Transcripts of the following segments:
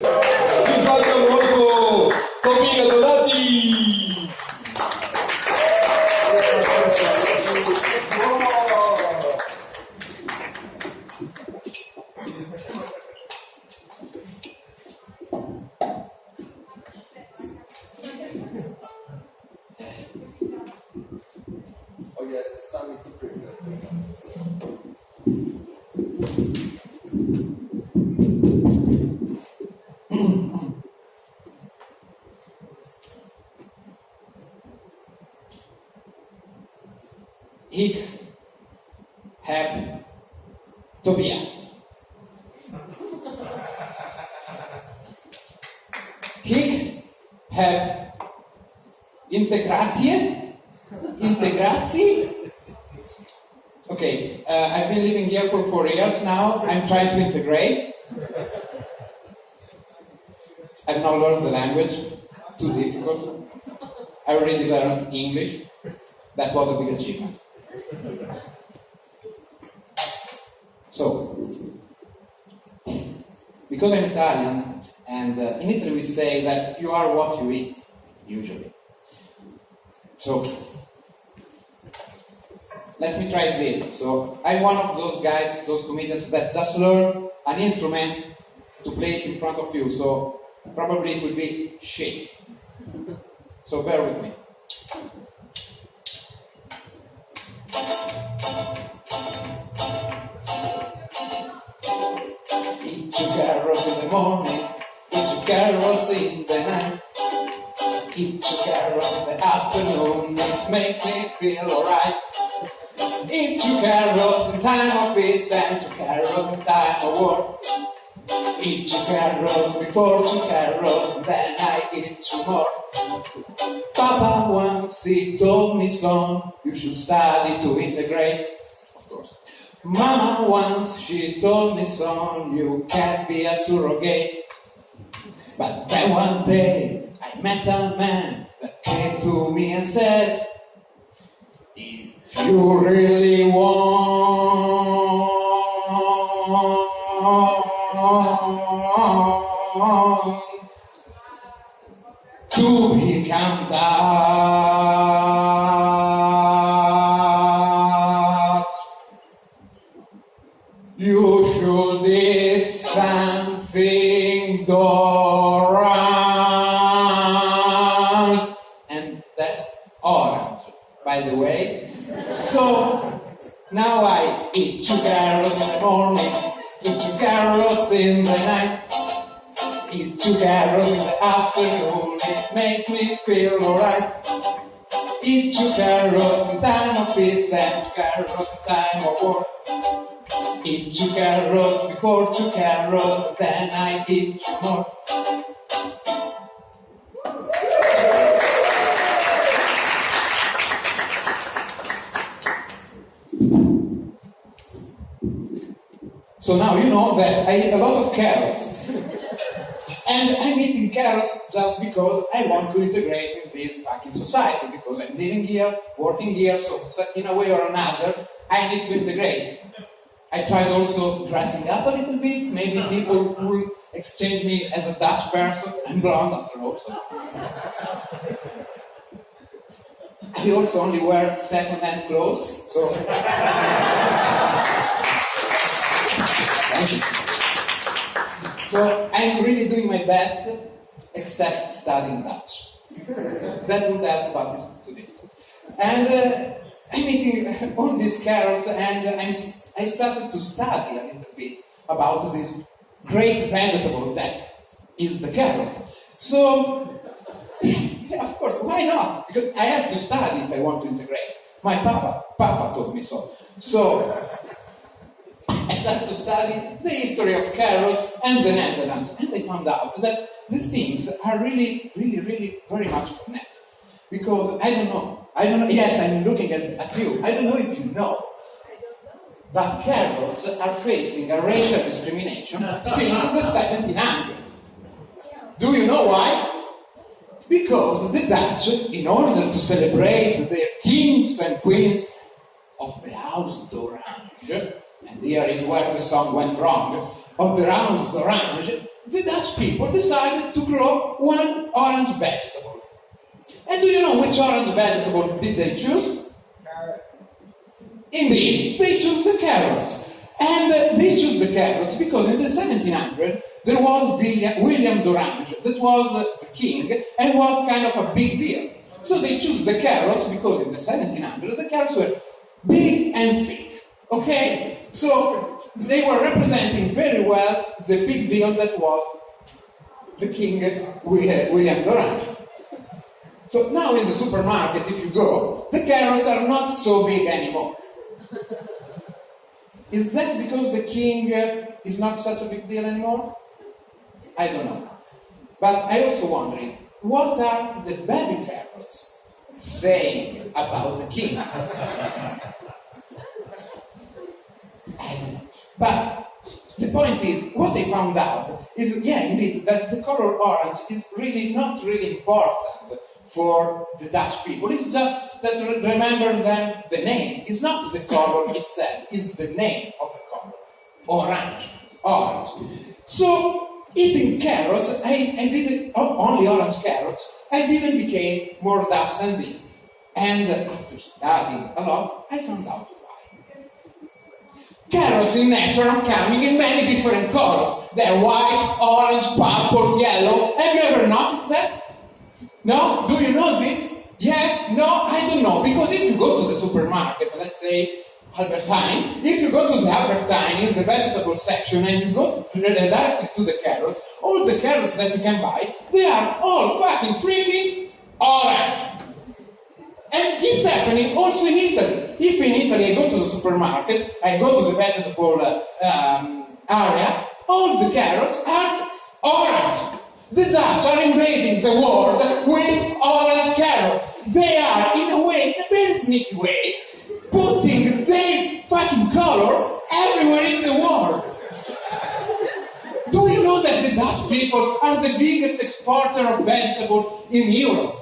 Visual Camorco, Tomino Donati. Ich habe Tobias. Ich habe Integratie. Integratie. Okay, uh, I've been living here for four years now. I'm trying to integrate. I've not learned the language. Too difficult. I already learned English. That was a big achievement. So, because I'm Italian, and uh, in Italy we say that you are what you eat, usually. So, let me try this. So, I'm one of those guys, those comedians that just learn an instrument to play it in front of you. So, probably it will be shit. So, bear with me. Carrots in the morning, carrots in the night. Eat carrots in the afternoon, it makes me feel alright. Eat carrots in time of peace and two carrots in time of war. Eat carrots before two carrots, and then I eat two more. Papa once he told me, son, you should study to integrate. Of course. Mama once she told me, son, you can't be a surrogate. But then one day I met a man that came to me and said, If you really want So now I eat two carrots in the morning, eat two carrots in the night. Eat two carrots in the afternoon, it makes me feel alright. Eat two carrots in time of peace and two carrots in time of war. Eat two carrots before two carrots, then I eat two more. So now you know that I eat a lot of carrots. And I'm eating carrots just because I want to integrate in this fucking society, because I'm living here, working here, so in a way or another, I need to integrate. I tried also dressing up a little bit, maybe people will exchange me as a Dutch person. I'm blonde after all, so. I also only wear second-hand clothes, so. So I'm really doing my best, except studying Dutch. that would help, but it's too difficult. And uh, I'm all these carrots, and I'm, I started to study a little bit about this great vegetable that is the carrot. So, of course, why not? Because I have to study if I want to integrate. My papa, papa told me so. So, started to study the history of carrots and the Netherlands, and they found out that the things are really, really, really very much connected. Because I don't know, I don't know, yes, I'm looking at, at you, I don't know if you know, but carrots are facing a racial discrimination since the 1700s. Do you know why? Because the Dutch, in order to celebrate their kings and queens of the House d'Orange, and here is where the song went wrong, of the House d'Orange, the Dutch people decided to grow one orange vegetable. And do you know which orange vegetable did they choose? Indeed, they chose the carrots. And uh, they chose the carrots because in the 1700 there was William, William d'Orange that was uh, the king and was kind of a big deal. So they chose the carrots because in the 1700 the carrots were big and thick. Okay? So they were representing very well the big deal that was the king William, d'Orange. So now in the supermarket, if you go, the carrots are not so big anymore. Is that because the king is not such a big deal anymore? I don't know. But I also wondering, what are the baby carrots saying about the king? I don't know. But the point is, what they found out is, yeah, indeed, that the color orange is really not really important for the Dutch people. It's just that re- remember them the name. It's not the color itself, it's the name of the color. Orange. Orange. So eating carrots, I, I didn't only orange carrots, I didn't become more Dutch than this. And after studying a lot, I found out. Carrots in nature are coming in many different colors. They're white, orange, purple, yellow. Have you ever noticed that? No? Do you know this? Yeah? No? I don't know. Because if you go to the supermarket, let's say Albert Heijn, if you go to the Albert Heijn in the vegetable section and you go directly to the carrots, all the carrots that you can buy, they are all fucking freaking orange. And it's happening also in Italy. If in Italy I go to the supermarket, I go to the vegetable uh, um, area, all the carrots are orange. The Dutch are invading the world with orange carrots. They are, in a way, in a very sneaky way, putting their fucking color everywhere in the world. Do you know that the Dutch people are the biggest exporter of vegetables in Europe?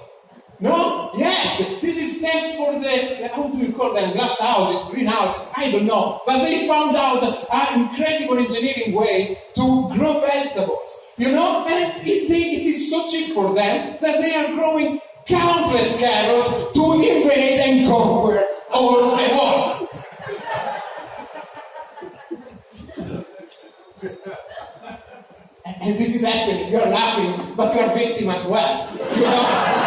No? Yes, this is thanks for the, how do you call them, glass houses, greenhouses, I don't know. But they found out an incredible engineering way to grow vegetables. You know, and it, they, it is so cheap for them that they are growing countless carrots to invade and conquer all the world. And, and this is happening. You're laughing, but you're victim as well. You know?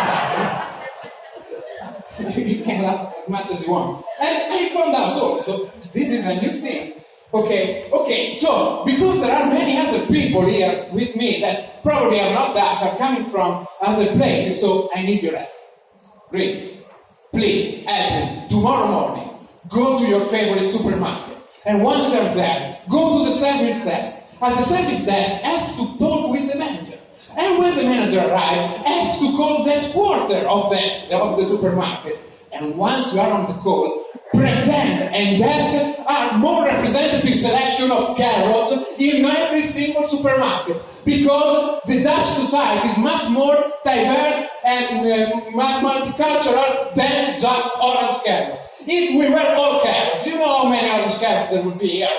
Can laugh as much as you want. And I found out also, this is a new thing. Okay, okay, so because there are many other people here with me that probably are not Dutch, are coming from other places, so I need your help. Really, please help me. Tomorrow morning, go to your favorite supermarket, and once you're there, go to the service desk. At the service desk, ask to talk with the manager. And when the manager arrives, ask to call that headquarter of the, of the supermarket. And once you are on the call, pretend and ask a more representative selection of carrots in every single supermarket. Because the Dutch society is much more diverse and uh, multicultural than just orange carrots. If we were all carrots, you know how many orange carrots there would be here?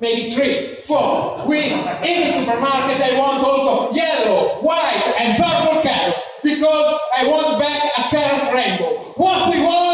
Maybe three, four. We, in the supermarket, I want also yellow, white, and purple carrots because I want back a carrot rainbow. What we want?